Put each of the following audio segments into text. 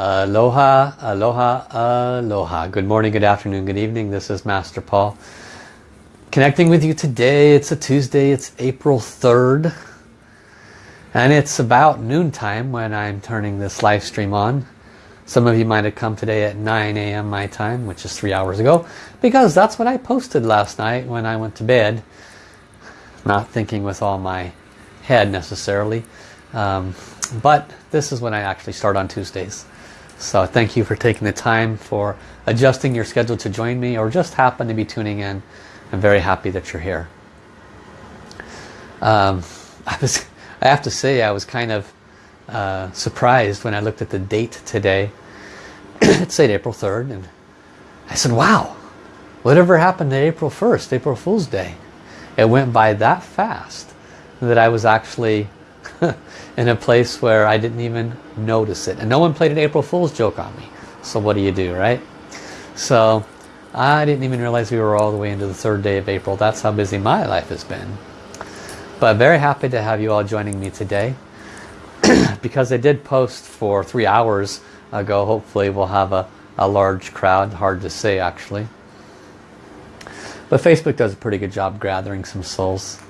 Aloha, aloha, aloha. Good morning, good afternoon, good evening. This is Master Paul. Connecting with you today. It's a Tuesday. It's April 3rd. And it's about noontime when I'm turning this live stream on. Some of you might have come today at 9 a.m. my time, which is three hours ago, because that's what I posted last night when I went to bed. Not thinking with all my head necessarily. Um, but this is when I actually start on Tuesdays. So thank you for taking the time for adjusting your schedule to join me or just happen to be tuning in. I'm very happy that you're here. Um, I, was, I have to say I was kind of uh, surprised when I looked at the date today. it said April 3rd and I said, wow, whatever happened to April 1st, April Fool's Day? It went by that fast that I was actually in a place where I didn't even notice it. And no one played an April Fool's joke on me. So what do you do, right? So I didn't even realize we were all the way into the third day of April. That's how busy my life has been. But very happy to have you all joining me today. because I did post for three hours ago. Hopefully we'll have a, a large crowd. Hard to say actually. But Facebook does a pretty good job gathering some souls.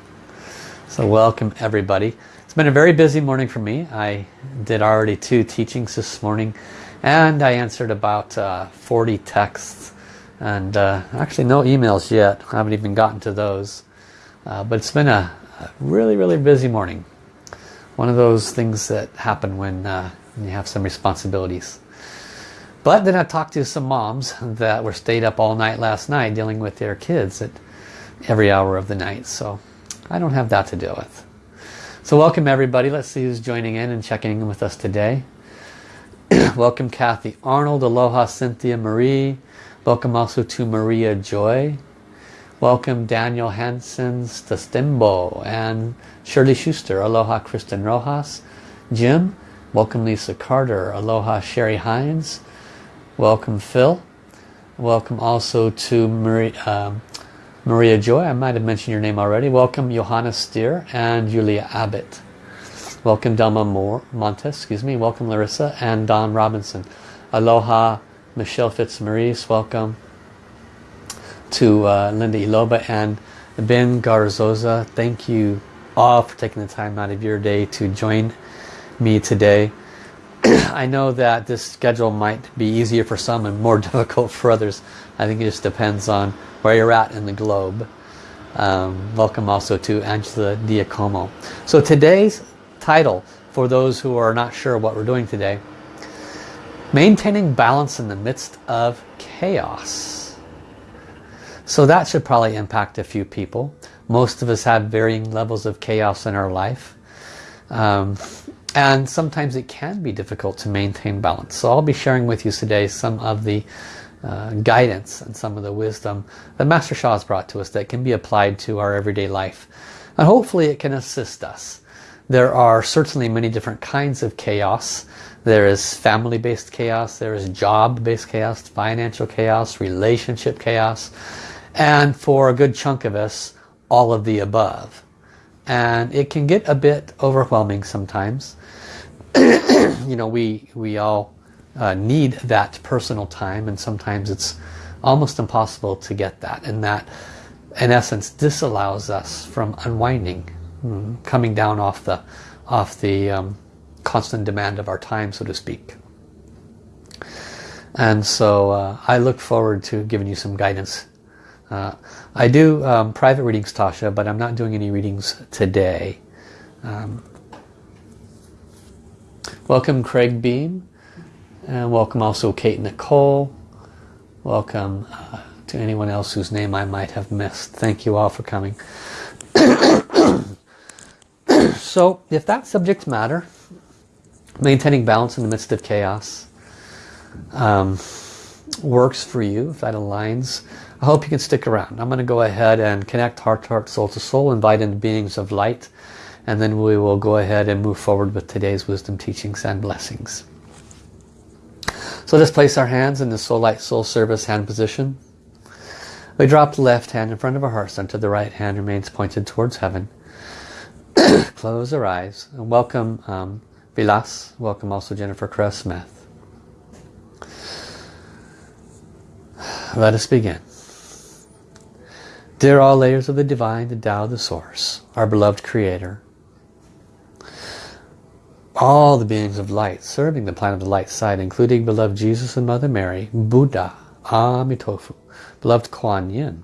So welcome everybody. Been a very busy morning for me. I did already two teachings this morning and I answered about uh, 40 texts and uh, actually no emails yet. I haven't even gotten to those. Uh, but it's been a, a, really, really busy morning. One of those things that happen when, uh, when you have some responsibilities. But then I talked to some moms that were stayed up all night last night dealing with their kids at every hour of the night. So I don't have that to deal with. So welcome everybody. Let's see who's joining in and checking in with us today. welcome Kathy Arnold, Aloha Cynthia Marie. Welcome also to Maria Joy. Welcome Daniel Hansen Stembo and Shirley Schuster. Aloha Kristen Rojas. Jim. Welcome Lisa Carter. Aloha Sherry Hines. Welcome Phil. Welcome also to Marie, um, Maria Joy, I might have mentioned your name already. Welcome Johanna Steer and Julia Abbott. Welcome Delma Moore, Montes, excuse me. Welcome Larissa and Don Robinson. Aloha Michelle Fitzmaurice, welcome to uh, Linda Iloba and Ben Garzoza. Thank you all for taking the time out of your day to join me today. I know that this schedule might be easier for some and more difficult for others. I think it just depends on where you're at in the globe. Um, welcome also to Angela Diacomo. So today's title, for those who are not sure what we're doing today, Maintaining Balance in the Midst of Chaos. So that should probably impact a few people. Most of us have varying levels of chaos in our life. Um, and sometimes it can be difficult to maintain balance. So I'll be sharing with you today some of the uh, guidance and some of the wisdom that Master Sha has brought to us that can be applied to our everyday life. And hopefully it can assist us. There are certainly many different kinds of chaos. There is family-based chaos, there is job-based chaos, financial chaos, relationship chaos, and for a good chunk of us, all of the above. And it can get a bit overwhelming sometimes. you know, we, we all uh, need that personal time and sometimes it's almost impossible to get that. And that in essence disallows us from unwinding mm, coming down off the off the um, constant demand of our time so to speak. And so uh, I look forward to giving you some guidance. Uh, I do um, private readings Tasha but I'm not doing any readings today. Um, welcome Craig Beam and welcome also Kate Nicole. Welcome uh, to anyone else whose name I might have missed. Thank you all for coming. so if that subject matter, maintaining balance in the midst of chaos, um, works for you, if that aligns, I hope you can stick around. I'm going to go ahead and connect heart to heart, soul to soul, invite in beings of light, and then we will go ahead and move forward with today's wisdom teachings and blessings. So let's place our hands in the soul light soul service hand position. We drop the left hand in front of our heart center. The right hand remains pointed towards heaven. Close our eyes and welcome um, Vilas. Welcome also Jennifer Crow-Smith. Let us begin. Dear all layers of the divine, the Tao, the source, our beloved creator, all the beings of light serving the planet of the light side, including beloved Jesus and Mother Mary, Buddha, Amitofu, beloved Kuan Yin,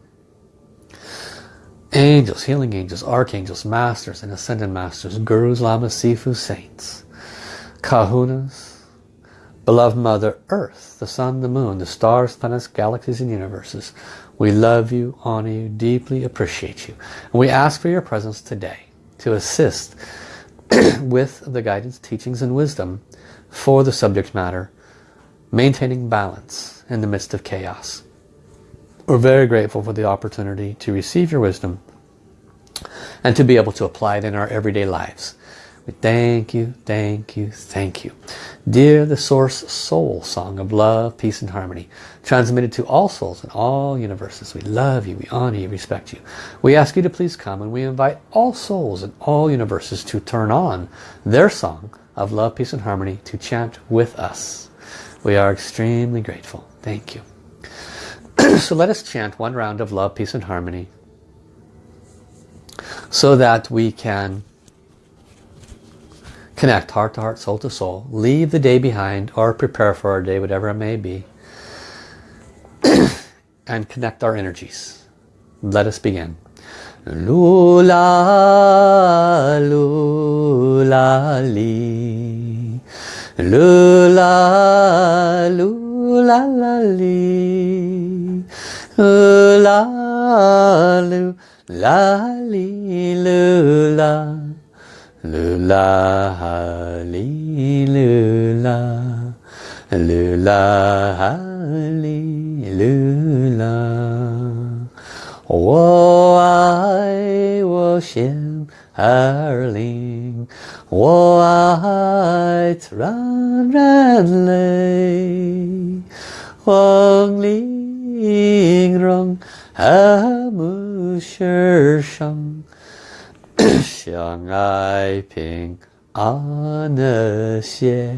angels, healing angels, archangels, masters and ascended masters, gurus, lamas, sifu, saints, kahunas, beloved Mother Earth, the sun, the moon, the stars, planets, galaxies and universes. We love you, honor you, deeply appreciate you. And we ask for your presence today to assist with the guidance, teachings and wisdom for the subject matter, maintaining balance in the midst of chaos. We're very grateful for the opportunity to receive your wisdom and to be able to apply it in our everyday lives. We thank you, thank you, thank you. Dear the Source Soul Song of Love, Peace and Harmony, transmitted to all souls in all universes. We love you, we honor you, respect you. We ask you to please come and we invite all souls in all universes to turn on their song of love, peace and harmony to chant with us. We are extremely grateful. Thank you. so let us chant one round of love, peace and harmony so that we can Connect heart to heart, soul to soul. Leave the day behind or prepare for our day, whatever it may be. and connect our energies. Let us begin. Lula, lula, li. Lula, lula, la, li. Lula, lula, li, lula. 啦啦哈里啦啦，啦啦哈里啦啦，我爱我心儿灵，我爱人人累，黄鹂声啊木絮声。相爱平安和谐，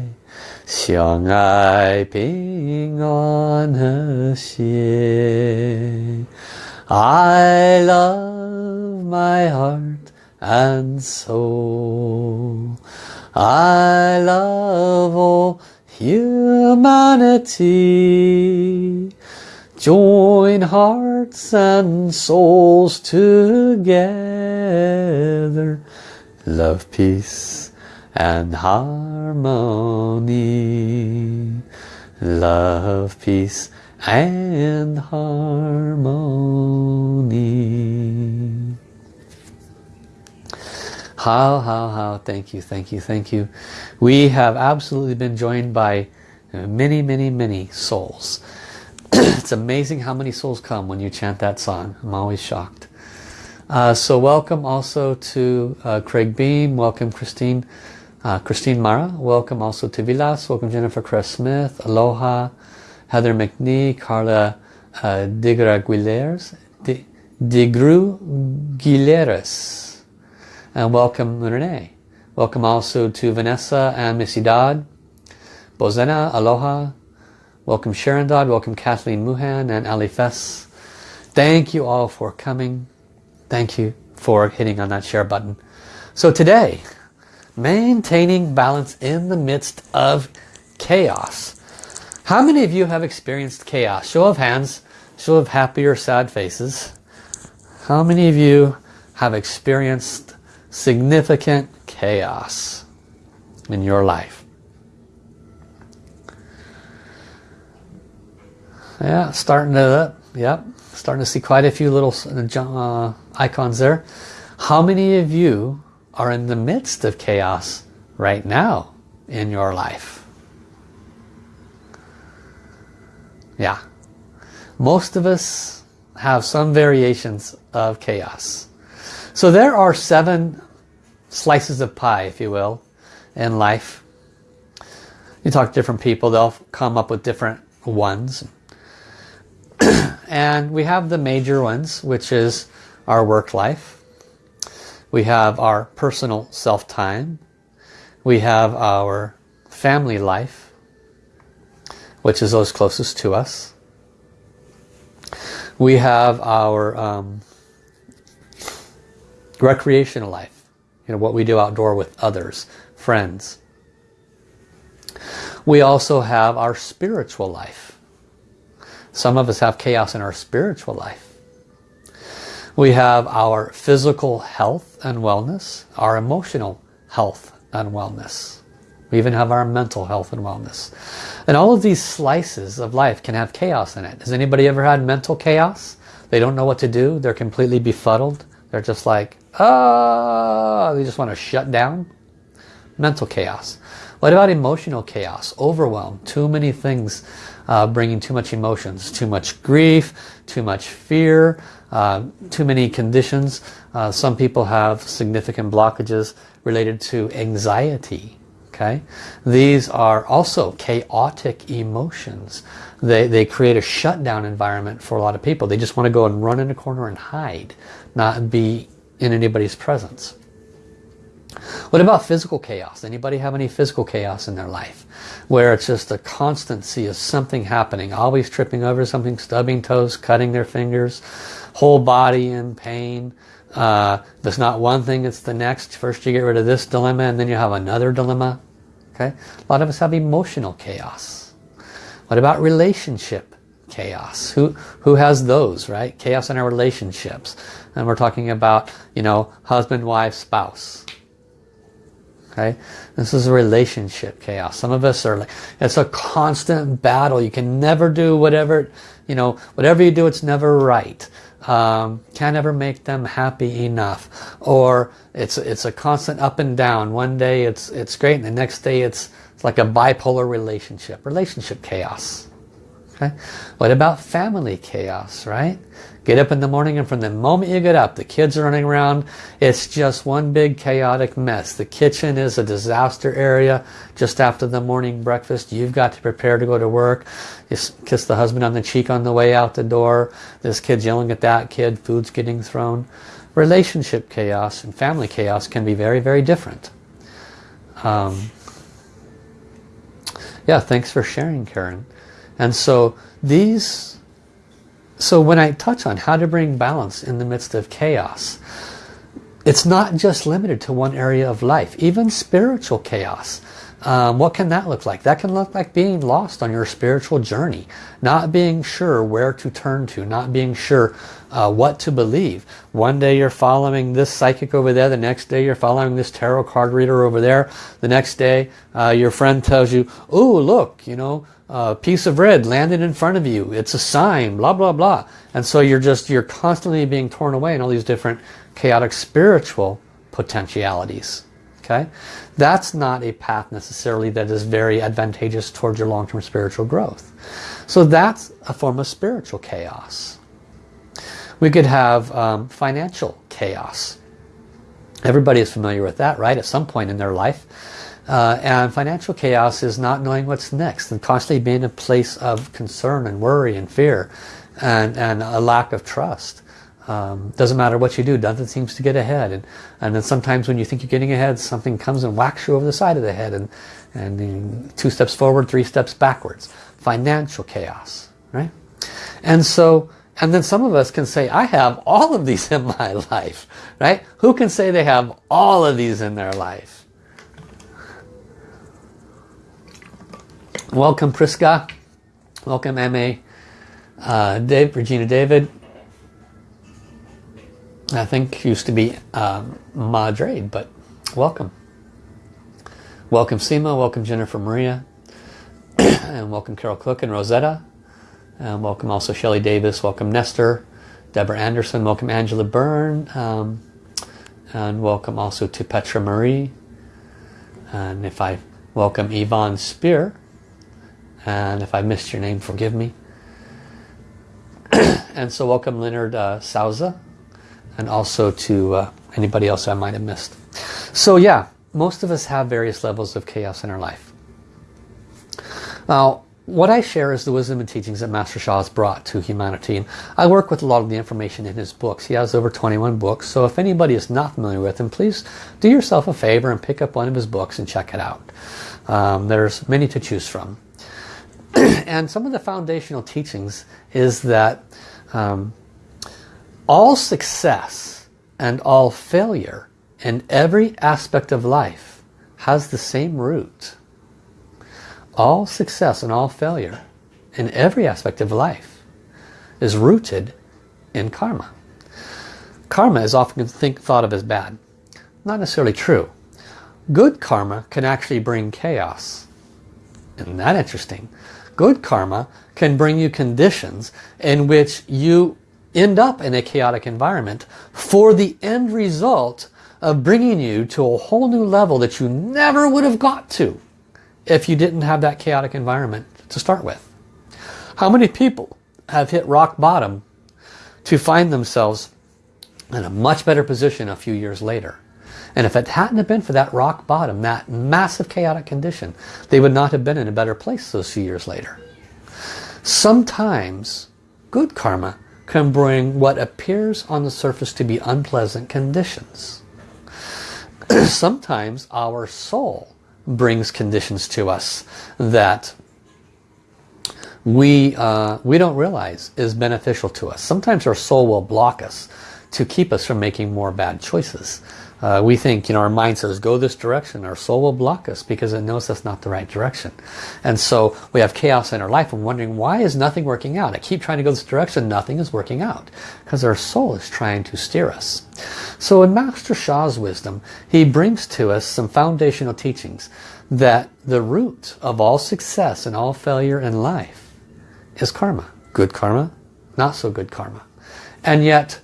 相爱平安和谐。I love my heart and soul. I love all humanity. Join hearts and souls together. Love, peace and harmony. Love, peace and harmony. How, how, how. Thank you, thank you, thank you. We have absolutely been joined by many, many, many souls it's amazing how many souls come when you chant that song. I'm always shocked. Uh, so welcome also to uh, Craig Beam. Welcome Christine. Uh, Christine Mara. Welcome also to Vilas. Welcome Jennifer Cress Smith. Aloha. Heather McNee. Carla uh, Digra Guileres. And welcome Renee. Welcome also to Vanessa and Missy Dodd. Bozena. Aloha. Welcome Sharon Dodd, welcome Kathleen Muhan and Ali Fess. Thank you all for coming. Thank you for hitting on that share button. So today, maintaining balance in the midst of chaos. How many of you have experienced chaos? Show of hands, show of happy or sad faces. How many of you have experienced significant chaos in your life? Yeah, starting to, yep, starting to see quite a few little uh, icons there. How many of you are in the midst of chaos right now in your life? Yeah, most of us have some variations of chaos. So there are seven slices of pie, if you will, in life. You talk to different people, they'll come up with different ones and we have the major ones, which is our work life. We have our personal self-time. We have our family life, which is those closest to us. We have our um, recreational life. You know, what we do outdoor with others, friends. We also have our spiritual life. Some of us have chaos in our spiritual life. We have our physical health and wellness, our emotional health and wellness. We even have our mental health and wellness. And all of these slices of life can have chaos in it. Has anybody ever had mental chaos? They don't know what to do. They're completely befuddled. They're just like, ah, oh, they just want to shut down. Mental chaos. What about emotional chaos? Overwhelm. Too many things uh, bringing too much emotions. Too much grief, too much fear, uh, too many conditions. Uh, some people have significant blockages related to anxiety. Okay, These are also chaotic emotions. They, they create a shutdown environment for a lot of people. They just want to go and run in a corner and hide, not be in anybody's presence. What about physical chaos? Anybody have any physical chaos in their life? Where it's just a constancy of something happening, always tripping over something, stubbing toes, cutting their fingers, whole body in pain. Uh, not one thing, it's the next. First you get rid of this dilemma and then you have another dilemma. Okay, A lot of us have emotional chaos. What about relationship chaos? Who, who has those, right? Chaos in our relationships. And we're talking about, you know, husband, wife, spouse Okay, this is a relationship chaos. Some of us are like, it's a constant battle. You can never do whatever, you know, whatever you do, it's never right. Um, can't ever make them happy enough. Or it's it's a constant up and down. One day it's it's great, and the next day it's it's like a bipolar relationship. Relationship chaos. Okay, what about family chaos? Right? Get up in the morning and from the moment you get up, the kids are running around. It's just one big chaotic mess. The kitchen is a disaster area. Just after the morning breakfast, you've got to prepare to go to work. You kiss the husband on the cheek on the way out the door. This kid's yelling at that kid. Food's getting thrown. Relationship chaos and family chaos can be very, very different. Um, yeah, thanks for sharing, Karen. And so these so when I touch on how to bring balance in the midst of chaos, it's not just limited to one area of life, even spiritual chaos. Um, what can that look like? That can look like being lost on your spiritual journey, not being sure where to turn to, not being sure uh, what to believe. One day you're following this psychic over there, the next day you're following this tarot card reader over there, the next day uh, your friend tells you, oh look, you know, a piece of red landed in front of you. It's a sign, blah, blah, blah. And so you're just, you're constantly being torn away in all these different chaotic spiritual potentialities. Okay? That's not a path necessarily that is very advantageous towards your long-term spiritual growth. So that's a form of spiritual chaos. We could have um, financial chaos. Everybody is familiar with that, right? At some point in their life, uh, and financial chaos is not knowing what's next and constantly being a place of concern and worry and fear and, and a lack of trust. Um, doesn't matter what you do, nothing seems to get ahead. And, and then sometimes when you think you're getting ahead, something comes and whacks you over the side of the head and, and two steps forward, three steps backwards. Financial chaos, right? And so, and then some of us can say, I have all of these in my life, right? Who can say they have all of these in their life? Welcome Priska. Welcome MA. Uh, Dave, Regina David. I think used to be um, Madre, but welcome. Welcome Seema, welcome Jennifer Maria, and welcome Carol Cook and Rosetta. And welcome also Shelly Davis, welcome Nestor, Deborah Anderson, welcome Angela Byrne, um, and welcome also to Petra Marie. And if I welcome Yvonne Spear, and if I missed your name, forgive me. and so welcome Leonard uh, Souza. And also to uh, anybody else I might have missed. So yeah, most of us have various levels of chaos in our life. Now, what I share is the wisdom and teachings that Master Sha has brought to humanity. And I work with a lot of the information in his books. He has over 21 books. So if anybody is not familiar with him, please do yourself a favor and pick up one of his books and check it out. Um, there's many to choose from. and some of the foundational teachings is that Um, all success and all failure in every aspect of life has the same root. All success and all failure in every aspect of life is rooted in karma. Karma is often think, thought of as bad. Not necessarily true. Good karma can actually bring chaos. Isn't that interesting? Good karma can bring you conditions in which you end up in a chaotic environment for the end result of bringing you to a whole new level that you never would have got to if you didn't have that chaotic environment to start with. How many people have hit rock bottom to find themselves in a much better position a few years later? And if it hadn't been for that rock bottom, that massive chaotic condition, they would not have been in a better place those few years later. Sometimes good karma can bring what appears on the surface to be unpleasant conditions. Sometimes our soul brings conditions to us that we, uh, we don't realize is beneficial to us. Sometimes our soul will block us to keep us from making more bad choices. Uh, we think, you know, our mind says, go this direction. Our soul will block us because it knows that's not the right direction. And so we have chaos in our life and wondering, why is nothing working out? I keep trying to go this direction, nothing is working out. Because our soul is trying to steer us. So in Master Sha's wisdom, he brings to us some foundational teachings that the root of all success and all failure in life is karma. Good karma, not so good karma. And yet,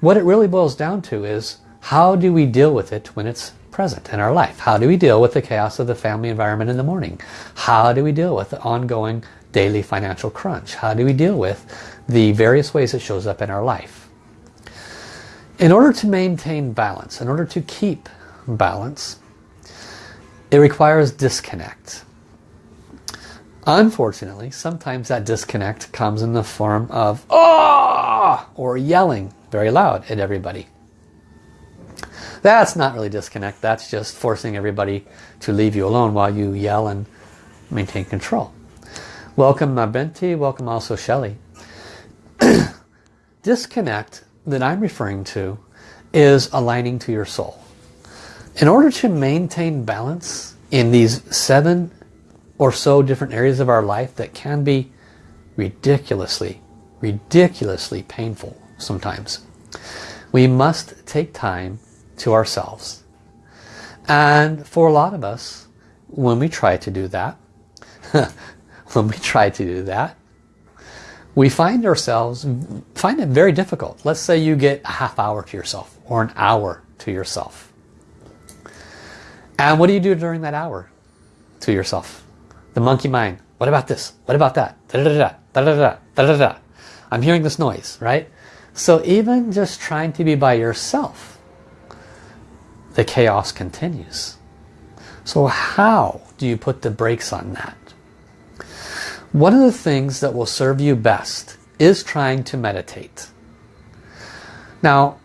what it really boils down to is how do we deal with it when it's present in our life? How do we deal with the chaos of the family environment in the morning? How do we deal with the ongoing daily financial crunch? How do we deal with the various ways it shows up in our life? In order to maintain balance, in order to keep balance, it requires disconnect. Unfortunately, sometimes that disconnect comes in the form of oh! or yelling very loud at everybody. That's not really disconnect. That's just forcing everybody to leave you alone while you yell and maintain control. Welcome uh, Mabenti. Welcome also Shelley. disconnect that I'm referring to is aligning to your soul. In order to maintain balance in these seven or so different areas of our life that can be ridiculously, ridiculously painful sometimes, we must take time to ourselves. And for a lot of us, when we try to do that, when we try to do that, we find ourselves, find it very difficult. Let's say you get a half hour to yourself or an hour to yourself. And what do you do during that hour to yourself? The monkey mind. What about this? What about that? Da -da -da Da, da, da, da, I'm hearing this noise, right? So even just trying to be by yourself the chaos continues. So how do you put the brakes on that? One of the things that will serve you best is trying to meditate. Now,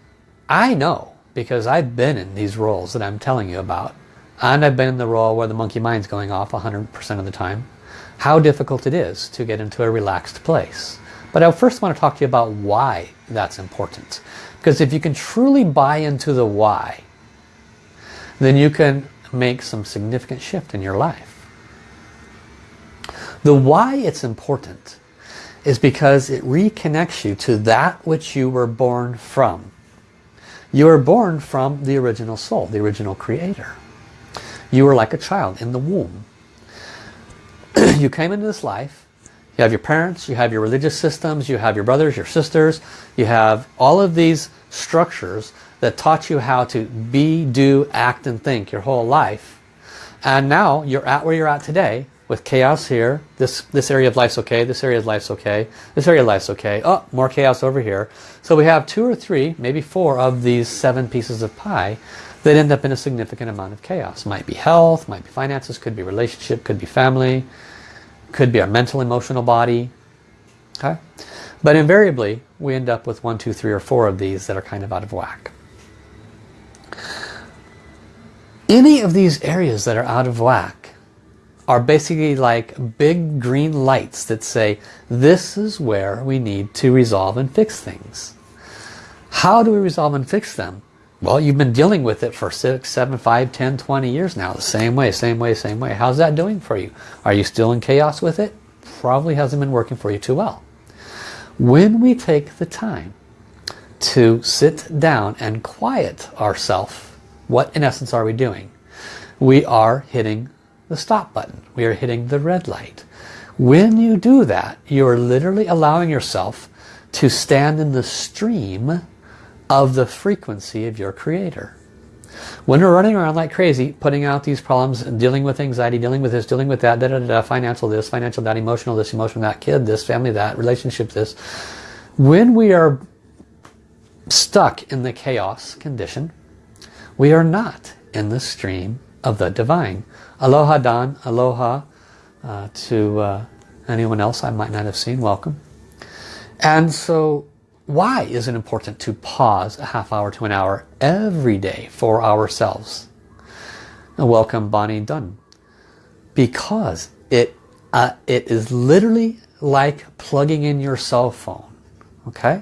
I know because I've been in these roles that I'm telling you about and I've been in the role where the monkey mind's going off 100% of the time how difficult it is to get into a relaxed place. But I first want to talk to you about why that's important. Because if you can truly buy into the why, then you can make some significant shift in your life. The why it's important is because it reconnects you to that which you were born from. You were born from the original soul, the original creator. You were like a child in the womb. you came into this life, you have your parents, you have your religious systems, you have your brothers, your sisters, you have all of these structures that taught you how to be, do, act and think your whole life. And now you're at where you're at today with chaos here. This, this area of life's okay. This area of life's okay. This area of life's okay. Oh, more chaos over here. So we have two or three, maybe four of these seven pieces of pie that end up in a significant amount of chaos. Might be health, might be finances, could be relationship, could be family, could be our mental, emotional body. Okay? But invariably, we end up with one, two, three, or four of these that are kind of out of whack. Any of these areas that are out of whack are basically like big green lights that say this is where we need to resolve and fix things. How do we resolve and fix them? Well, you've been dealing with it for 6, 7, 5, 10, 20 years now. The same way, same way, same way. How's that doing for you? Are you still in chaos with it? Probably hasn't been working for you too well. When we take the time to sit down and quiet ourselves, what in essence are we doing? We are hitting the stop button. We are hitting the red light. When you do that, you are literally allowing yourself to stand in the stream of the frequency of your creator. When we're running around like crazy, putting out these problems, dealing with anxiety, dealing with this, dealing with that, da, da, da, financial this, financial that, emotional this, emotional that, kid this, family that, relationship this. When we are stuck in the chaos condition, we are not in the stream of the divine. Aloha Don, aloha uh, to uh, anyone else I might not have seen, welcome. And so why is it important to pause a half hour to an hour every day for ourselves? Welcome Bonnie Dunn. Because it, uh, it is literally like plugging in your cell phone. Okay?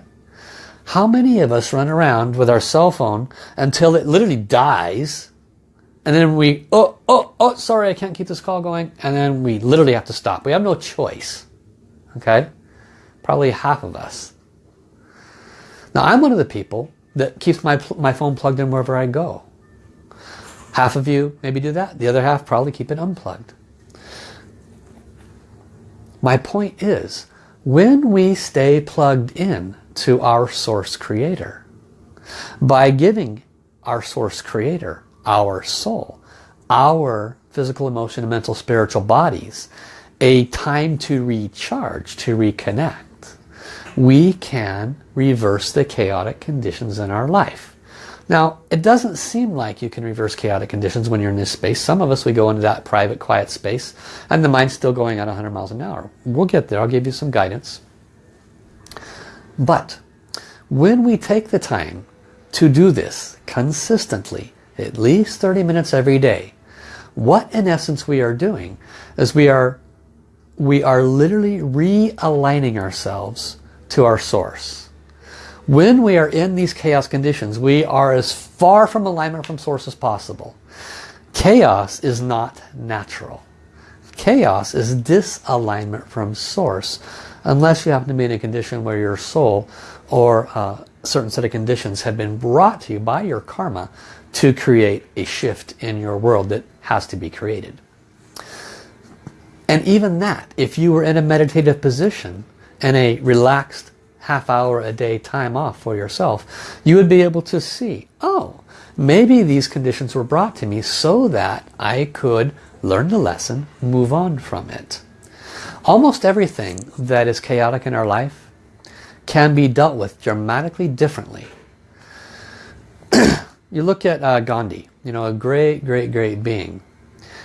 How many of us run around with our cell phone until it literally dies and then we, oh, oh, oh, sorry, I can't keep this call going. And then we literally have to stop. We have no choice. Okay? Probably half of us. Now I'm one of the people that keeps my, my phone plugged in wherever I go. Half of you maybe do that. The other half probably keep it unplugged. My point is, when we stay plugged in to our source creator, by giving our source creator, our soul, our physical, emotional, mental, spiritual bodies, a time to recharge, to reconnect, we can reverse the chaotic conditions in our life. Now, it doesn't seem like you can reverse chaotic conditions when you're in this space. Some of us, we go into that private, quiet space, and the mind's still going at 100 miles an hour. We'll get there. I'll give you some guidance. But when we take the time to do this consistently, at least 30 minutes every day, what in essence we are doing is we are we are literally realigning ourselves to our source. When we are in these chaos conditions, we are as far from alignment from source as possible. Chaos is not natural. Chaos is disalignment from source unless you happen to be in a condition where your soul or a certain set of conditions have been brought to you by your karma to create a shift in your world that has to be created. And even that, if you were in a meditative position and a relaxed half hour a day time off for yourself, you would be able to see, oh, maybe these conditions were brought to me so that I could learn the lesson, move on from it. Almost everything that is chaotic in our life can be dealt with dramatically differently. you look at uh, Gandhi, you know, a great, great, great being.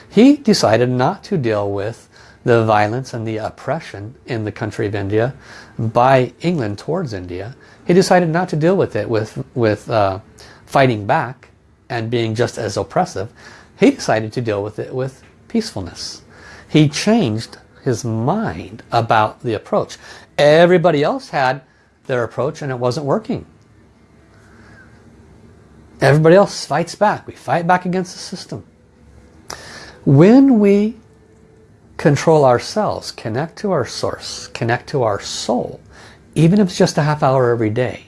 He decided not to deal with the violence and the oppression in the country of India by England towards India. He decided not to deal with it with, with uh, fighting back and being just as oppressive. He decided to deal with it with peacefulness. He changed his mind about the approach. Everybody else had their approach and it wasn't working. Everybody else fights back. We fight back against the system. When we control ourselves, connect to our source, connect to our soul, even if it's just a half hour every day.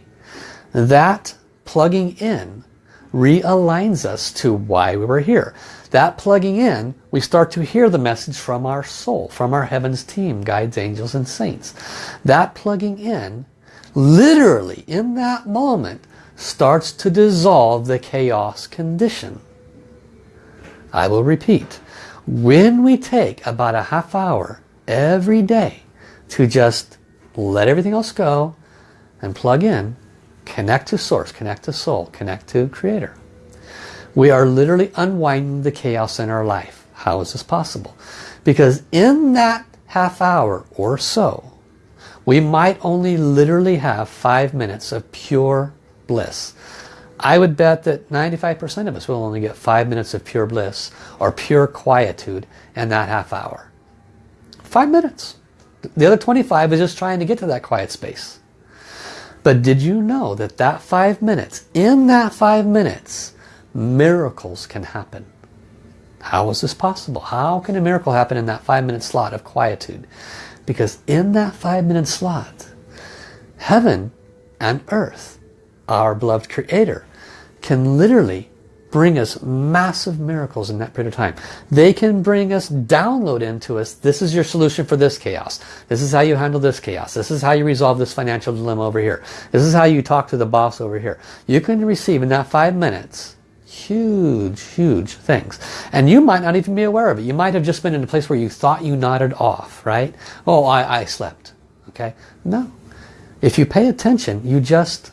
That plugging in realigns us to why we were here. That plugging in, we start to hear the message from our soul, from our heavens team, guides, angels, and saints. That plugging in, literally in that moment, starts to dissolve the chaos condition. I will repeat. When we take about a half hour every day to just let everything else go and plug in, connect to source, connect to soul, connect to creator. We are literally unwinding the chaos in our life. How is this possible? Because in that half hour or so, we might only literally have five minutes of pure bliss. I would bet that 95% of us will only get five minutes of pure bliss or pure quietude in that half hour. Five minutes. The other 25 is just trying to get to that quiet space. But did you know that that five minutes, in that five minutes, miracles can happen? How is this possible? How can a miracle happen in that five minute slot of quietude? Because in that five minute slot, heaven and earth, our beloved creator, can literally bring us massive miracles in that period of time. They can bring us, download into us, this is your solution for this chaos. This is how you handle this chaos. This is how you resolve this financial dilemma over here. This is how you talk to the boss over here. You can receive in that five minutes huge, huge things. And you might not even be aware of it. You might have just been in a place where you thought you nodded off, right? Oh, I, I slept. Okay? No. If you pay attention, you just,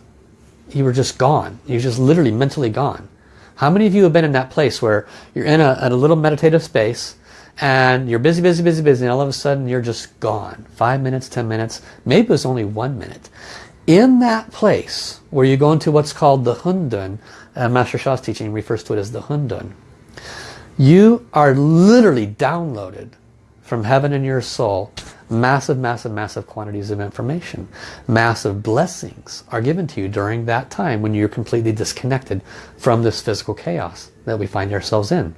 you were just gone. You're just literally mentally gone. How many of you have been in that place where you're in a, a little meditative space and you're busy, busy, busy, busy, and all of a sudden you're just gone. Five minutes, ten minutes, maybe it was only one minute. In that place where you go into what's called the Hundun, uh, Master Sha's teaching refers to it as the Hundun, you are literally downloaded from heaven in your soul massive, massive, massive quantities of information. Massive blessings are given to you during that time when you're completely disconnected from this physical chaos that we find ourselves in.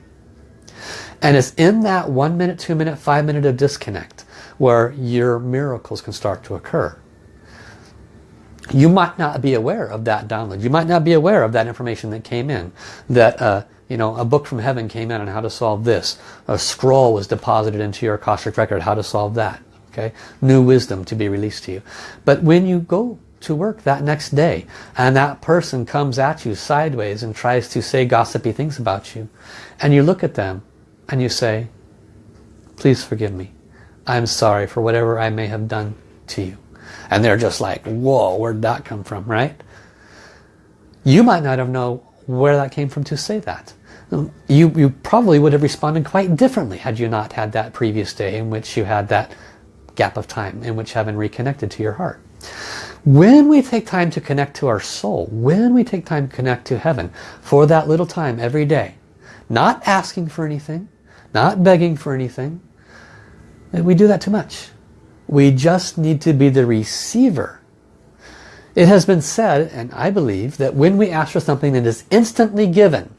And it's in that one minute, two minute, five minute of disconnect where your miracles can start to occur. You might not be aware of that download. You might not be aware of that information that came in. That uh, you know, a book from heaven came in on how to solve this. A scroll was deposited into your Akashic record, how to solve that okay new wisdom to be released to you but when you go to work that next day and that person comes at you sideways and tries to say gossipy things about you and you look at them and you say please forgive me I'm sorry for whatever I may have done to you and they're just like whoa where'd that come from right you might not have known where that came from to say that you, you probably would have responded quite differently had you not had that previous day in which you had that gap of time in which heaven reconnected to your heart. When we take time to connect to our soul, when we take time to connect to heaven for that little time every day, not asking for anything, not begging for anything, we do that too much. We just need to be the receiver. It has been said, and I believe, that when we ask for something that is instantly given,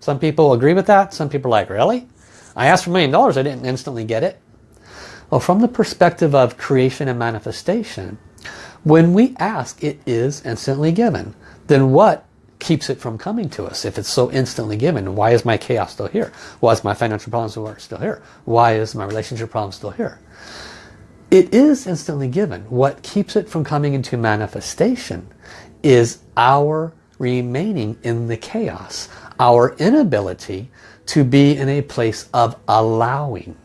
some people agree with that, some people are like, really? I asked for a million dollars, I didn't instantly get it. Well, from the perspective of creation and manifestation, when we ask, it is instantly given. Then what keeps it from coming to us if it's so instantly given? Why is my chaos still here? Why is my financial problems still here? Why is my relationship problem still here? It is instantly given. What keeps it from coming into manifestation is our remaining in the chaos. Our inability to be in a place of allowing.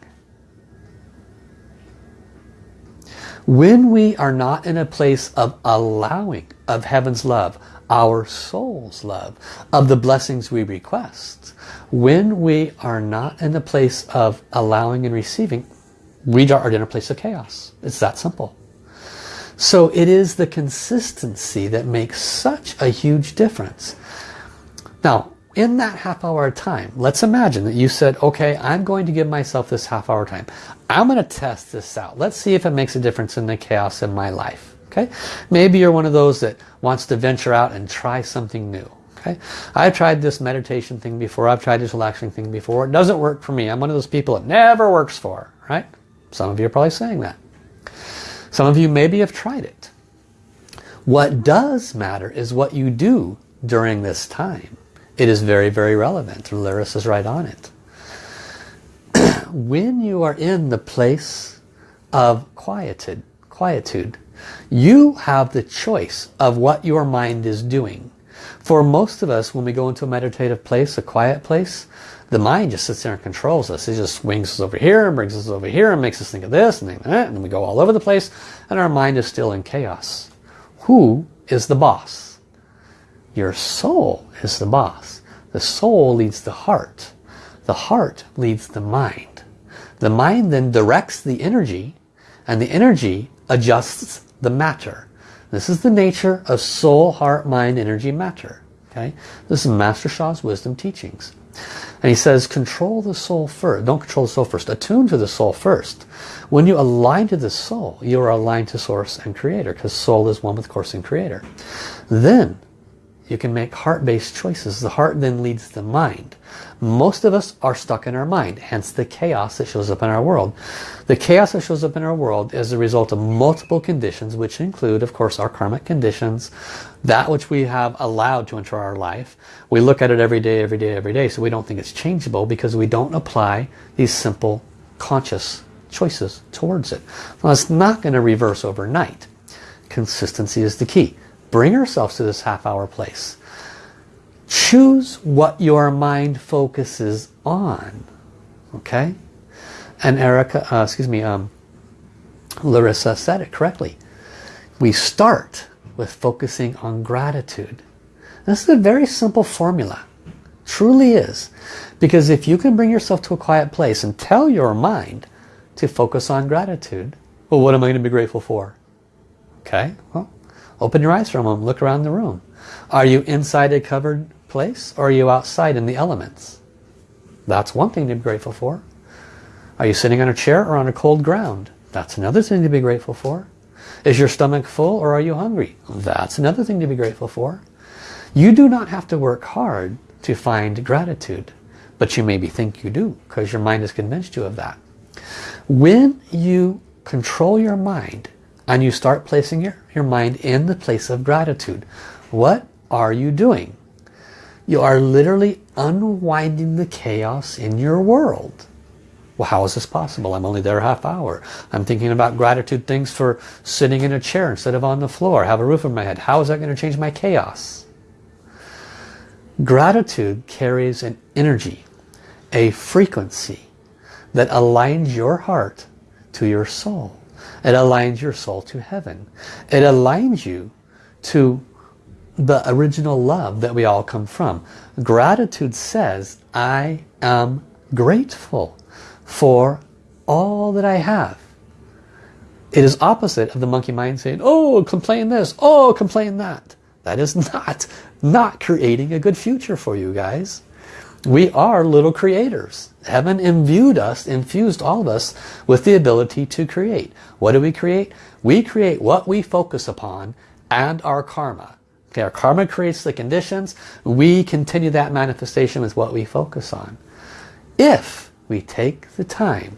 When we are not in a place of allowing of heaven's love, our soul's love, of the blessings we request, when we are not in a place of allowing and receiving, are in a place of chaos. It's that simple. So it is the consistency that makes such a huge difference. Now, in that half hour time, let's imagine that you said, okay, I'm going to give myself this half hour time. I'm going to test this out. Let's see if it makes a difference in the chaos in my life. Okay, Maybe you're one of those that wants to venture out and try something new. Okay, I've tried this meditation thing before. I've tried this relaxing thing before. It doesn't work for me. I'm one of those people it never works for. Right? Some of you are probably saying that. Some of you maybe have tried it. What does matter is what you do during this time. It is very, very relevant. Lyris is right on it. when you are in the place of quietude, quietude, you have the choice of what your mind is doing. For most of us, when we go into a meditative place, a quiet place, the mind just sits there and controls us. It just swings us over here and brings us over here and makes us think of this and that, and then we go all over the place and our mind is still in chaos. Who is the boss? Your soul is the boss. The soul leads the heart. The heart leads the mind. The mind then directs the energy and the energy adjusts the matter. This is the nature of soul, heart, mind, energy, matter. Okay, This is Master Sha's wisdom teachings. And he says, control the soul first. Don't control the soul first. Attune to the soul first. When you align to the soul, you are aligned to source and creator because soul is one with course and creator. Then you can make heart-based choices. The heart then leads the mind. Most of us are stuck in our mind, hence the chaos that shows up in our world. The chaos that shows up in our world is a result of multiple conditions, which include, of course, our karmic conditions, that which we have allowed to enter our life. We look at it every day, every day, every day, so we don't think it's changeable because we don't apply these simple conscious choices towards it. Well, it's not going to reverse overnight. Consistency is the key. Bring ourselves to this half hour place. Choose what your mind focuses on. Okay? And Erica, uh, excuse me, um, Larissa said it correctly. We start with focusing on gratitude. This is a very simple formula. Truly is. Because if you can bring yourself to a quiet place and tell your mind to focus on gratitude, well, what am I going to be grateful for? Okay, well, Open your eyes from them. Look around the room. Are you inside a covered place or are you outside in the elements? That's one thing to be grateful for. Are you sitting on a chair or on a cold ground? That's another thing to be grateful for. Is your stomach full or are you hungry? That's another thing to be grateful for. You do not have to work hard to find gratitude, but you maybe think you do because your mind has convinced you of that. When you control your mind and you start placing your, your mind in the place of gratitude. What are you doing? You are literally unwinding the chaos in your world. Well, how is this possible? I'm only there a half hour. I'm thinking about gratitude things for sitting in a chair instead of on the floor. have a roof over my head. How is that going to change my chaos? Gratitude carries an energy, a frequency that aligns your heart to your soul. It aligns your soul to heaven. It aligns you to the original love that we all come from. Gratitude says, I am grateful for all that I have. It is opposite of the monkey mind saying, oh, complain this, oh, complain that. That is not, not creating a good future for you guys. We are little creators. Heaven imbued us, infused all of us with the ability to create. What do we create? We create what we focus upon and our karma. Okay, our karma creates the conditions. We continue that manifestation with what we focus on. If we take the time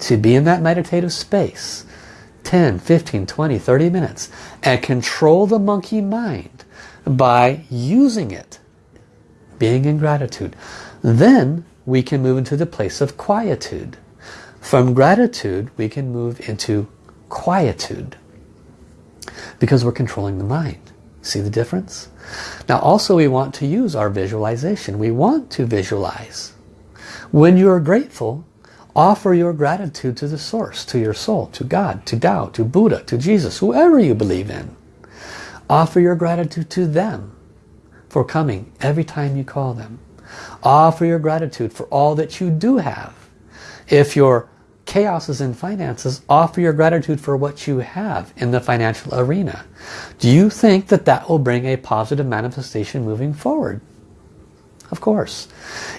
to be in that meditative space, 10, 15, 20, 30 minutes, and control the monkey mind by using it being in gratitude. Then we can move into the place of quietude. From gratitude, we can move into quietude because we're controlling the mind. See the difference? Now also we want to use our visualization. We want to visualize. When you are grateful, offer your gratitude to the source, to your soul, to God, to Tao, to Buddha, to Jesus, whoever you believe in. Offer your gratitude to them for coming every time you call them. Offer your gratitude for all that you do have. If your chaos is in finances, offer your gratitude for what you have in the financial arena. Do you think that that will bring a positive manifestation moving forward? Of course.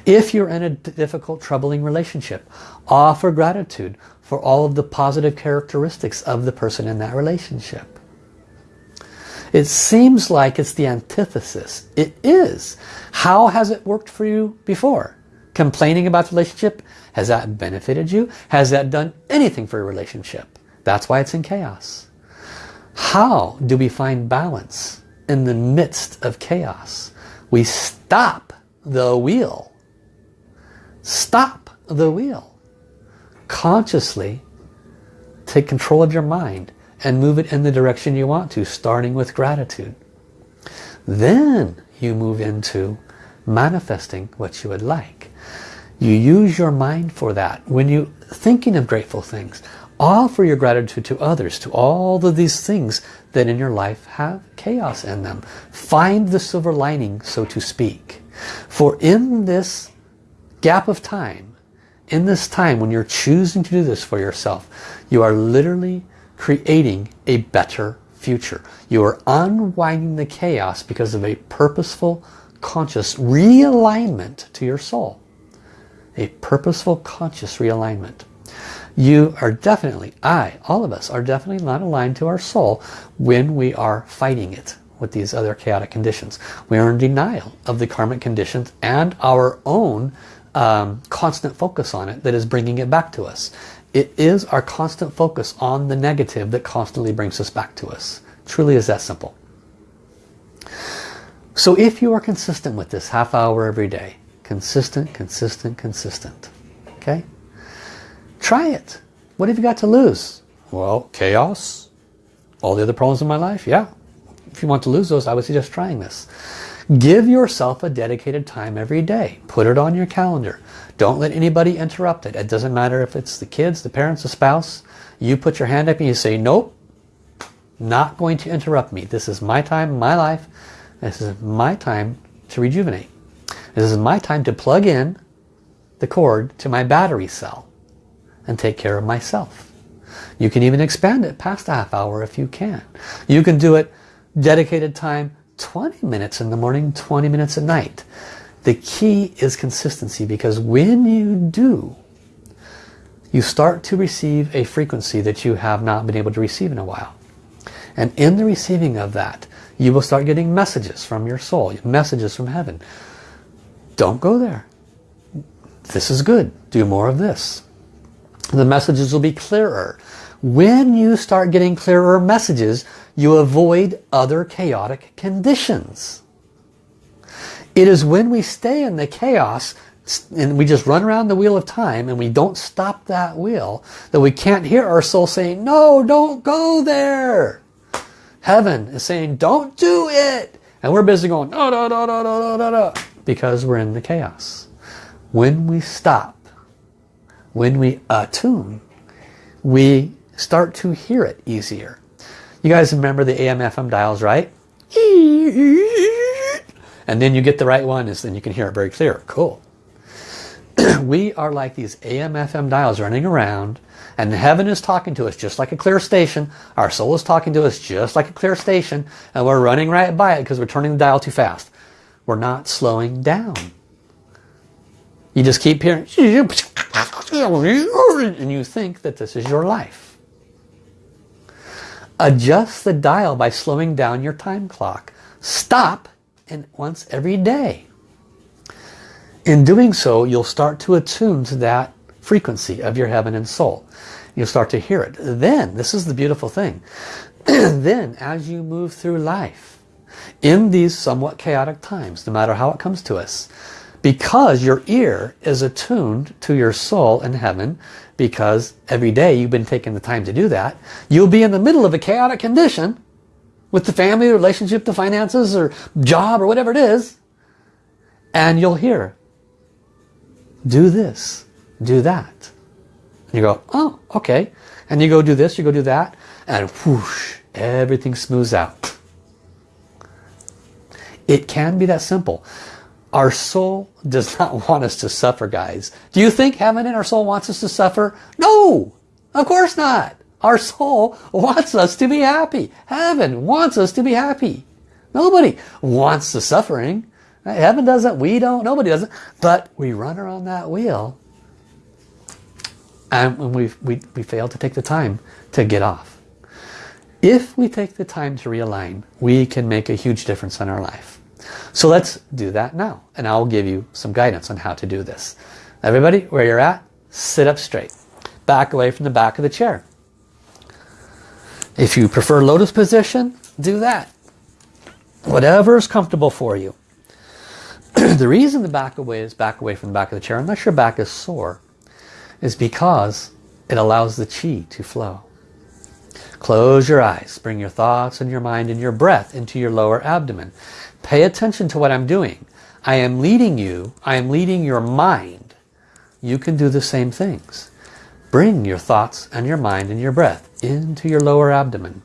If you're in a difficult, troubling relationship, offer gratitude for all of the positive characteristics of the person in that relationship. It seems like it's the antithesis. It is. How has it worked for you before? Complaining about the relationship? Has that benefited you? Has that done anything for your relationship? That's why it's in chaos. How do we find balance in the midst of chaos? We stop the wheel. Stop the wheel. Consciously take control of your mind and move it in the direction you want to, starting with gratitude. Then you move into manifesting what you would like. You use your mind for that. When you're thinking of grateful things, offer your gratitude to others, to all of these things that in your life have chaos in them. Find the silver lining, so to speak. For in this gap of time, in this time when you're choosing to do this for yourself, you are literally creating a better future. You are unwinding the chaos because of a purposeful, conscious realignment to your soul. A purposeful conscious realignment. You are definitely, I, all of us, are definitely not aligned to our soul when we are fighting it with these other chaotic conditions. We are in denial of the karmic conditions and our own um, constant focus on it that is bringing it back to us. It is our constant focus on the negative that constantly brings us back to us. Truly is that simple. So if you are consistent with this half hour every day, consistent, consistent, consistent, okay? Try it. What have you got to lose? Well, chaos, all the other problems in my life, yeah. If you want to lose those, I would suggest trying this. Give yourself a dedicated time every day. Put it on your calendar. Don't let anybody interrupt it. It doesn't matter if it's the kids, the parents, the spouse. You put your hand up and you say, nope, not going to interrupt me. This is my time, my life. This is my time to rejuvenate. This is my time to plug in the cord to my battery cell and take care of myself. You can even expand it past a half hour if you can. You can do it dedicated time 20 minutes in the morning, 20 minutes at night. The key is consistency because when you do, you start to receive a frequency that you have not been able to receive in a while. And in the receiving of that, you will start getting messages from your soul, messages from heaven. Don't go there. This is good. Do more of this. The messages will be clearer. When you start getting clearer messages, you avoid other chaotic conditions. It is when we stay in the chaos and we just run around the wheel of time and we don't stop that wheel that we can't hear our soul saying, no, don't go there. Heaven is saying, don't do it. And we're busy going, no, no, no, no, no, no, no, because we're in the chaos. When we stop, when we attune, we start to hear it easier. You guys remember the AM FM dials, right? And then you get the right one, and then you can hear it very clear. Cool. we are like these AM FM dials running around, and heaven is talking to us just like a clear station. Our soul is talking to us just like a clear station, and we're running right by it because we're turning the dial too fast. We're not slowing down. You just keep hearing, and you think that this is your life. Adjust the dial by slowing down your time clock. Stop and once every day. In doing so, you'll start to attune to that frequency of your heaven and soul. You'll start to hear it. Then, this is the beautiful thing, then as you move through life, in these somewhat chaotic times, no matter how it comes to us, because your ear is attuned to your soul in heaven because every day you've been taking the time to do that you'll be in the middle of a chaotic condition with the family the relationship the finances or job or whatever it is and you'll hear do this do that and you go oh okay and you go do this you go do that and whoosh everything smooths out it can be that simple our soul does not want us to suffer, guys. Do you think heaven and our soul wants us to suffer? No, of course not. Our soul wants us to be happy. Heaven wants us to be happy. Nobody wants the suffering. Heaven doesn't, we don't, nobody doesn't. But we run around that wheel and we, we, we fail to take the time to get off. If we take the time to realign, we can make a huge difference in our life. So let's do that now. And I'll give you some guidance on how to do this. Everybody, where you're at, sit up straight. Back away from the back of the chair. If you prefer lotus position, do that. Whatever is comfortable for you. the reason the back away is back away from the back of the chair, unless your back is sore, is because it allows the chi to flow. Close your eyes. Bring your thoughts and your mind and your breath into your lower abdomen. Pay attention to what I'm doing. I am leading you. I am leading your mind. You can do the same things. Bring your thoughts and your mind and your breath into your lower abdomen.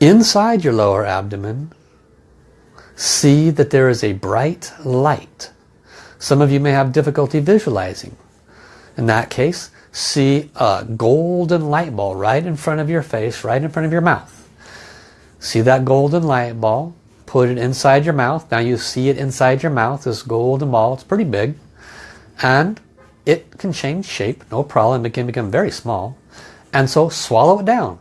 Inside your lower abdomen, see that there is a bright light. Some of you may have difficulty visualizing. In that case, see a golden light ball right in front of your face, right in front of your mouth. See that golden light ball? put it inside your mouth. Now you see it inside your mouth, this golden ball. It's pretty big. And it can change shape, no problem. It can become very small. And so swallow it down.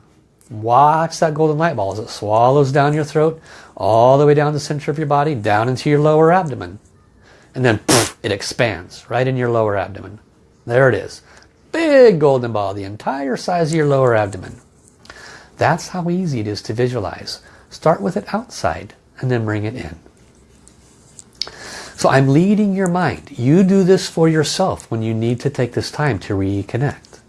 Watch that golden light ball as it swallows down your throat, all the way down the center of your body, down into your lower abdomen. And then poof, it expands right in your lower abdomen. There it is. Big golden ball, the entire size of your lower abdomen. That's how easy it is to visualize. Start with it outside and then bring it in. So I'm leading your mind. You do this for yourself when you need to take this time to reconnect.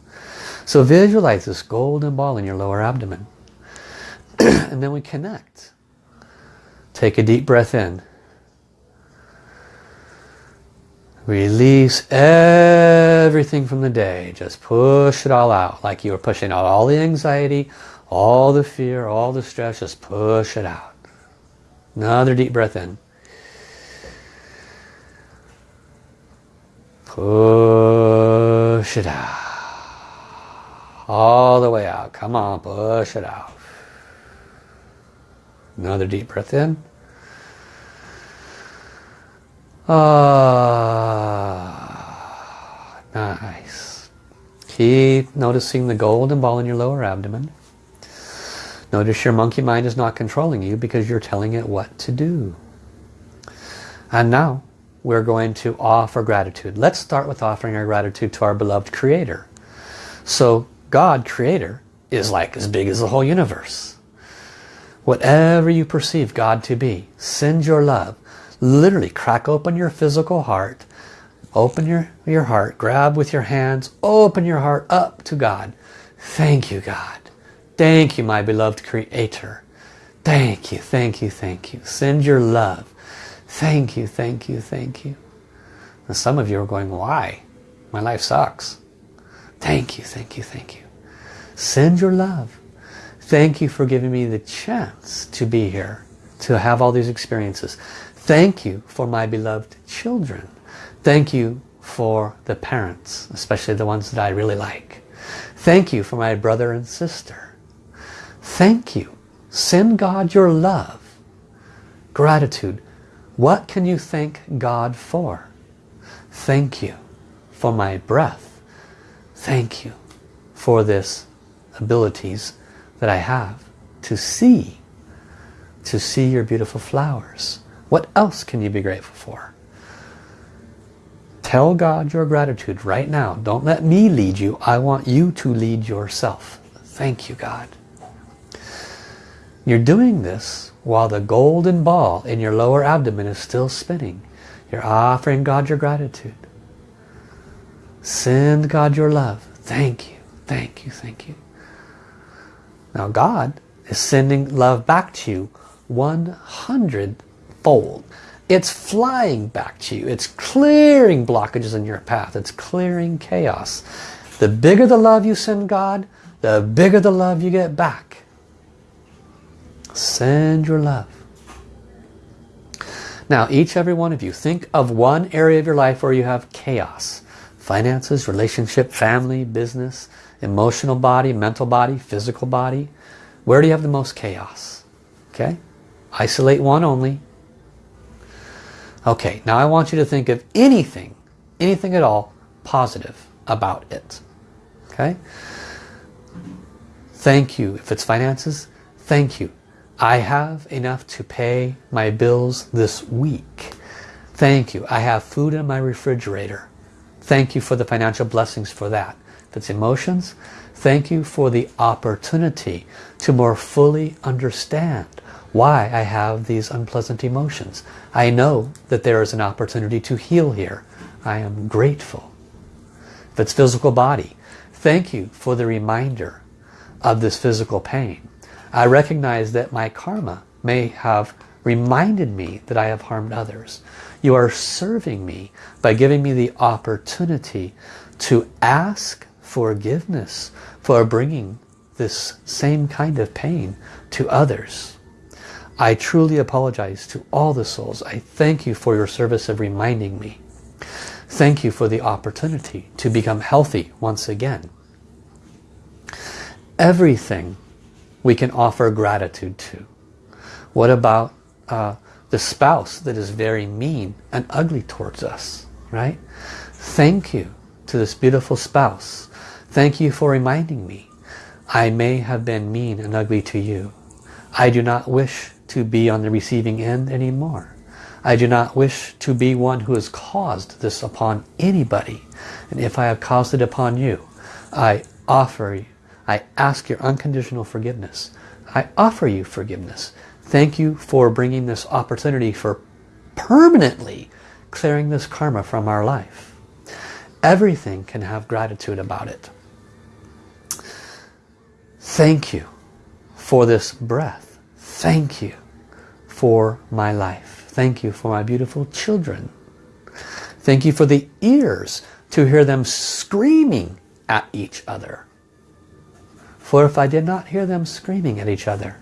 So visualize this golden ball in your lower abdomen. and then we connect. Take a deep breath in. Release everything from the day. Just push it all out. Like you were pushing out all the anxiety, all the fear, all the stress. Just push it out. Another deep breath in. Push it out. All the way out. Come on, push it out. Another deep breath in. Ah, nice. Keep noticing the golden ball in your lower abdomen. Notice your monkey mind is not controlling you because you're telling it what to do. And now we're going to offer gratitude. Let's start with offering our gratitude to our beloved Creator. So God, Creator, is like as big as the whole universe. Whatever you perceive God to be, send your love. Literally crack open your physical heart. Open your your heart. Grab with your hands. Open your heart up to God. Thank you God. Thank you my beloved creator. Thank you thank you thank you. Send your love thank you thank you thank you and some of you are going why my life sucks thank you thank you thank you send your love thank you for giving me the chance to be here to have all these experiences Thank you for my beloved children. Thank you for the parents, especially the ones that I really like. Thank you for my brother and sister. Thank you. Send God your love. Gratitude. What can you thank God for? Thank you for my breath. Thank you for this abilities that I have to see, to see your beautiful flowers what else can you be grateful for? Tell God your gratitude right now. Don't let me lead you. I want you to lead yourself. Thank you, God. You're doing this while the golden ball in your lower abdomen is still spinning. You're offering God your gratitude. Send God your love. Thank you, thank you, thank you. Now God is sending love back to you 100 fold. It's flying back to you. It's clearing blockages in your path. It's clearing chaos. The bigger the love you send God, the bigger the love you get back. Send your love. Now, each every one of you, think of one area of your life where you have chaos. Finances, relationship, family, business, emotional body, mental body, physical body. Where do you have the most chaos? Okay? Isolate one only. Okay, now I want you to think of anything, anything at all, positive about it. Okay? Thank you. If it's finances, thank you. I have enough to pay my bills this week. Thank you. I have food in my refrigerator. Thank you for the financial blessings for that. If it's emotions, thank you for the opportunity to more fully understand why I have these unpleasant emotions. I know that there is an opportunity to heal here. I am grateful. If it's physical body, thank you for the reminder of this physical pain. I recognize that my karma may have reminded me that I have harmed others. You are serving me by giving me the opportunity to ask forgiveness for bringing this same kind of pain to others. I truly apologize to all the souls. I thank you for your service of reminding me. Thank you for the opportunity to become healthy once again. Everything we can offer gratitude to. What about uh, the spouse that is very mean and ugly towards us, right? Thank you to this beautiful spouse. Thank you for reminding me. I may have been mean and ugly to you. I do not wish to be on the receiving end anymore. I do not wish to be one who has caused this upon anybody. And if I have caused it upon you, I offer I ask your unconditional forgiveness. I offer you forgiveness. Thank you for bringing this opportunity for permanently clearing this karma from our life. Everything can have gratitude about it. Thank you for this breath. Thank you for my life. Thank you for my beautiful children. Thank you for the ears to hear them screaming at each other. For if I did not hear them screaming at each other,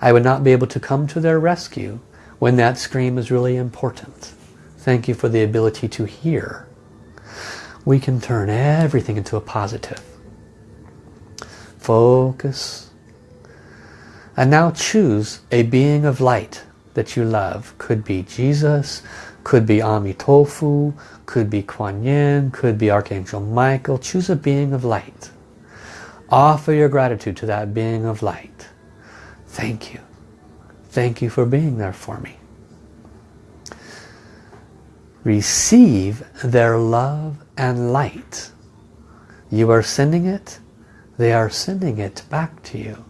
I would not be able to come to their rescue when that scream is really important. Thank you for the ability to hear. We can turn everything into a positive. Focus. And now choose a being of light that you love. Could be Jesus, could be Amitofu, could be Kuan Yin, could be Archangel Michael. Choose a being of light. Offer your gratitude to that being of light. Thank you. Thank you for being there for me. Receive their love and light. You are sending it. They are sending it back to you.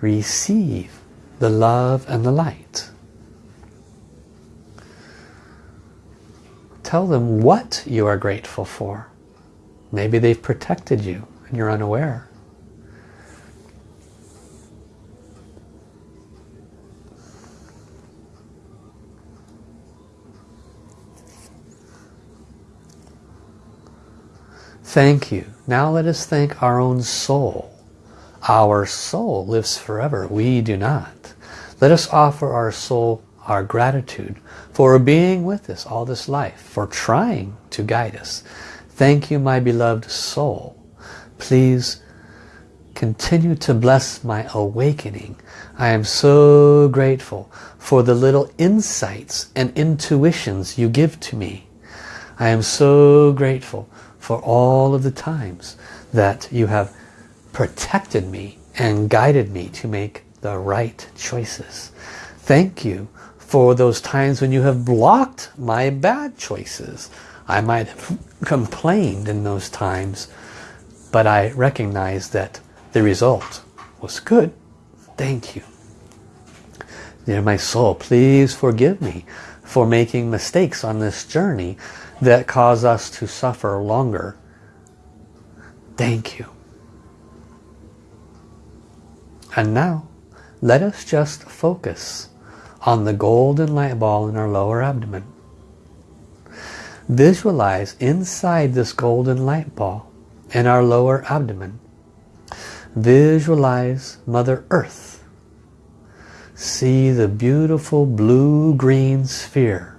Receive the love and the light. Tell them what you are grateful for. Maybe they've protected you and you're unaware. Thank you. Now let us thank our own soul. Our soul lives forever. We do not. Let us offer our soul our gratitude for being with us all this life, for trying to guide us. Thank you, my beloved soul. Please continue to bless my awakening. I am so grateful for the little insights and intuitions you give to me. I am so grateful for all of the times that you have protected me and guided me to make the right choices. Thank you for those times when you have blocked my bad choices. I might have complained in those times, but I recognize that the result was good. Thank you. Dear my soul, please forgive me for making mistakes on this journey that cause us to suffer longer. Thank you. And now, let us just focus on the golden light ball in our lower abdomen. Visualize inside this golden light ball in our lower abdomen. Visualize Mother Earth. See the beautiful blue-green sphere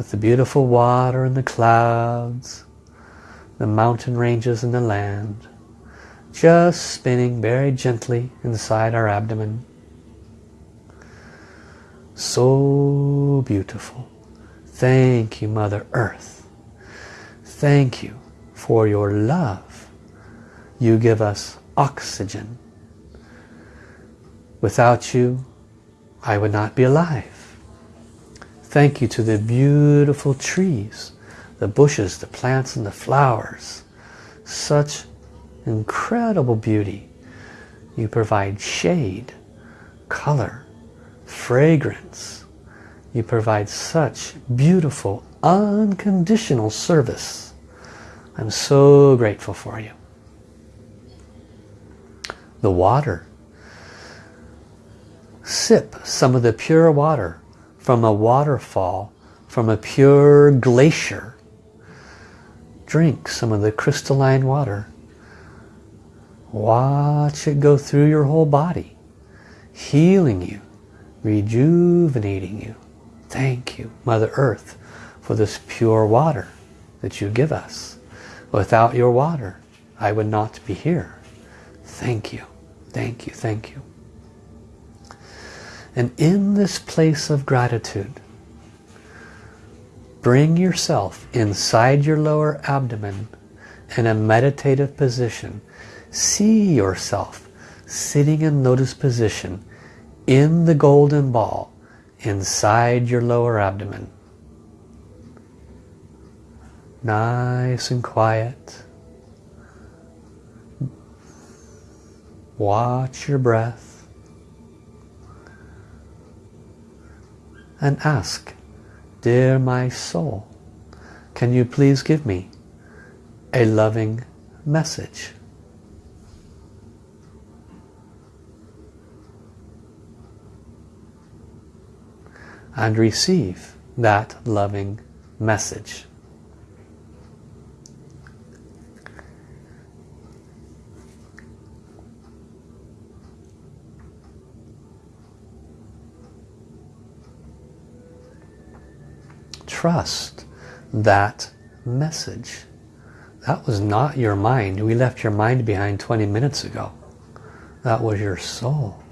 with the beautiful water and the clouds, the mountain ranges and the land, just spinning very gently inside our abdomen. So beautiful. Thank you, Mother Earth. Thank you for your love. You give us oxygen. Without you, I would not be alive. Thank you to the beautiful trees, the bushes, the plants and the flowers. Such incredible beauty. You provide shade, color, fragrance. You provide such beautiful, unconditional service. I'm so grateful for you. The water. Sip some of the pure water from a waterfall, from a pure glacier. Drink some of the crystalline water. Watch it go through your whole body, healing you, rejuvenating you. Thank you, Mother Earth, for this pure water that you give us. Without your water, I would not be here. Thank you, thank you, thank you. And in this place of gratitude, bring yourself inside your lower abdomen in a meditative position. See yourself sitting in lotus position in the golden ball inside your lower abdomen. Nice and quiet. Watch your breath. And ask, Dear my soul, can you please give me a loving message? And receive that loving message. Trust that message. That was not your mind. We left your mind behind 20 minutes ago. That was your soul.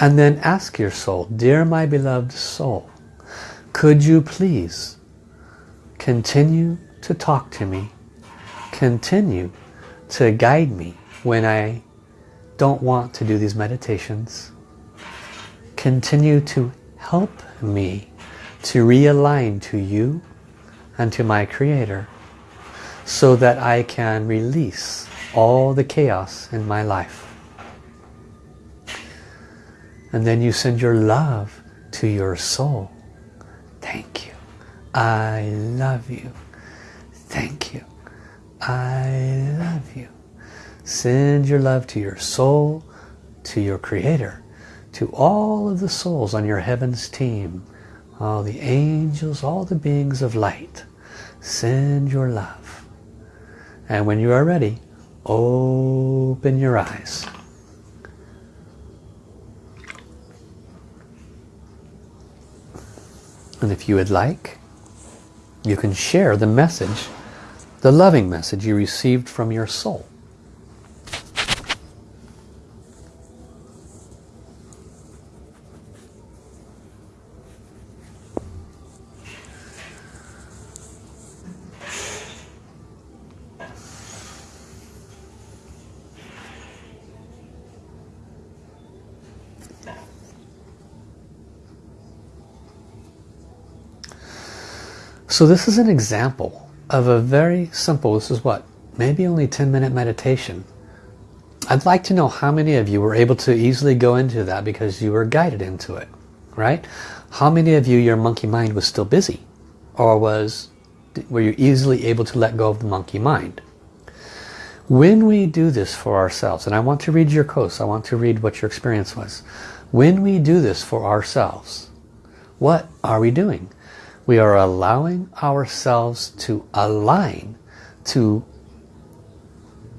And then ask your soul, Dear my beloved soul, could you please continue to talk to me, continue to guide me when I don't want to do these meditations, continue to help me to realign to you and to my Creator so that I can release all the chaos in my life. And then you send your love to your soul. Thank you. I love you. Thank you. I love you. Send your love to your soul, to your Creator, to all of the souls on your heavens team, all the angels, all the beings of light. Send your love. And when you are ready, open your eyes. And if you would like, you can share the message, the loving message you received from your soul. So this is an example of a very simple, this is what, maybe only 10 minute meditation. I'd like to know how many of you were able to easily go into that because you were guided into it, right? How many of you, your monkey mind was still busy? Or was, were you easily able to let go of the monkey mind? When we do this for ourselves, and I want to read your course, I want to read what your experience was. When we do this for ourselves, what are we doing? We are allowing ourselves to align to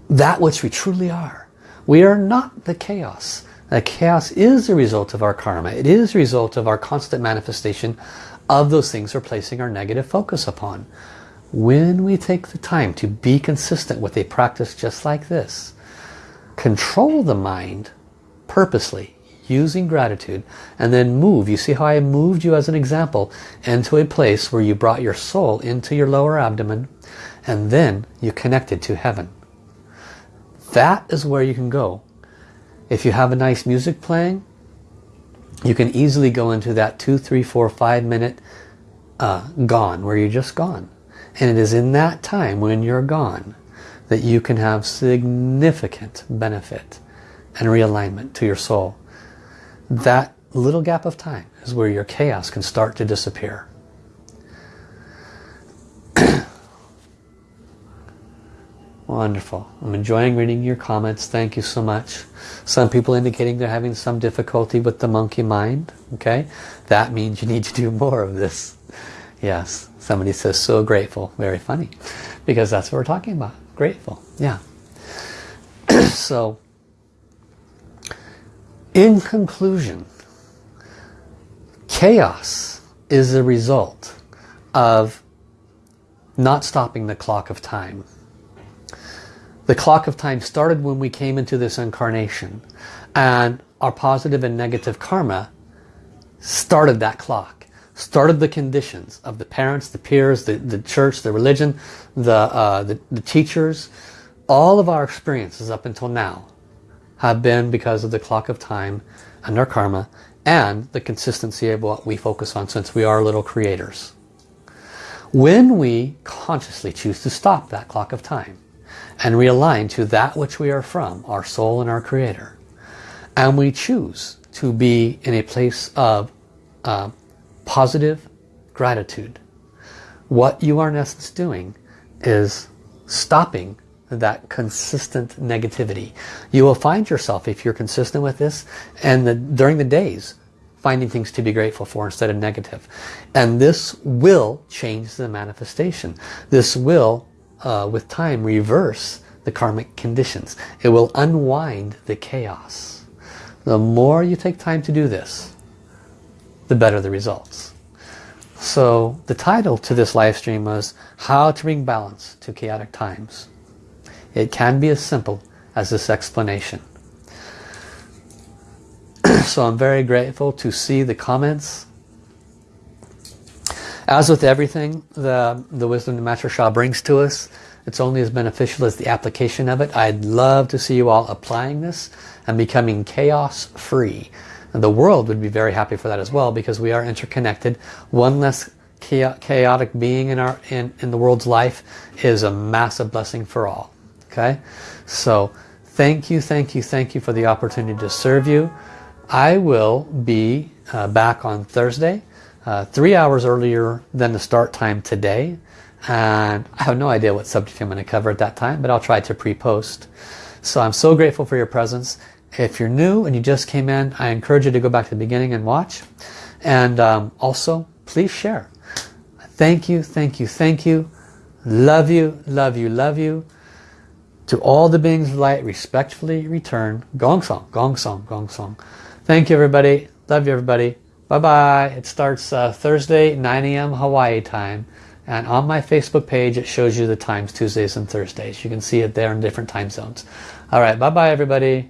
that which we truly are. We are not the chaos. The chaos is the result of our karma. It is the result of our constant manifestation of those things we're placing our negative focus upon. When we take the time to be consistent with a practice just like this, control the mind purposely using gratitude and then move. You see how I moved you as an example into a place where you brought your soul into your lower abdomen and then you connected to heaven. That is where you can go. If you have a nice music playing, you can easily go into that two, three, four, five minute uh, gone, where you're just gone. And it is in that time when you're gone that you can have significant benefit and realignment to your soul that little gap of time is where your chaos can start to disappear. Wonderful. I'm enjoying reading your comments. Thank you so much. Some people indicating they're having some difficulty with the monkey mind. Okay, That means you need to do more of this. Yes. Somebody says, so grateful. Very funny. Because that's what we're talking about. Grateful. Yeah. so, in conclusion, chaos is the result of not stopping the clock of time. The clock of time started when we came into this incarnation. And our positive and negative karma started that clock. Started the conditions of the parents, the peers, the, the church, the religion, the, uh, the, the teachers. All of our experiences up until now have been because of the clock of time and our karma and the consistency of what we focus on since we are little creators. When we consciously choose to stop that clock of time and realign to that which we are from, our soul and our creator, and we choose to be in a place of uh, positive gratitude, what you are in essence doing is stopping that consistent negativity. You will find yourself, if you're consistent with this, and the, during the days, finding things to be grateful for instead of negative. And this will change the manifestation. This will, uh, with time, reverse the karmic conditions. It will unwind the chaos. The more you take time to do this, the better the results. So the title to this live stream was How to Bring Balance to Chaotic Times. It can be as simple as this explanation. so I'm very grateful to see the comments. As with everything the, the wisdom the Master Sha brings to us, it's only as beneficial as the application of it. I'd love to see you all applying this and becoming chaos free. And the world would be very happy for that as well because we are interconnected. One less chaotic being in, our, in, in the world's life is a massive blessing for all. Okay, so thank you, thank you, thank you for the opportunity to serve you. I will be uh, back on Thursday, uh, three hours earlier than the start time today. And I have no idea what subject I'm going to cover at that time, but I'll try to pre-post. So I'm so grateful for your presence. If you're new and you just came in, I encourage you to go back to the beginning and watch. And um, also, please share. Thank you, thank you, thank you. Love you, love you, love you. To all the beings of light, respectfully return. Gong Song, Gong Song, Gong Song. Thank you everybody. Love you everybody. Bye-bye. It starts uh, Thursday, 9 a.m. Hawaii time. And on my Facebook page, it shows you the times Tuesdays and Thursdays. You can see it there in different time zones. All right. Bye-bye everybody.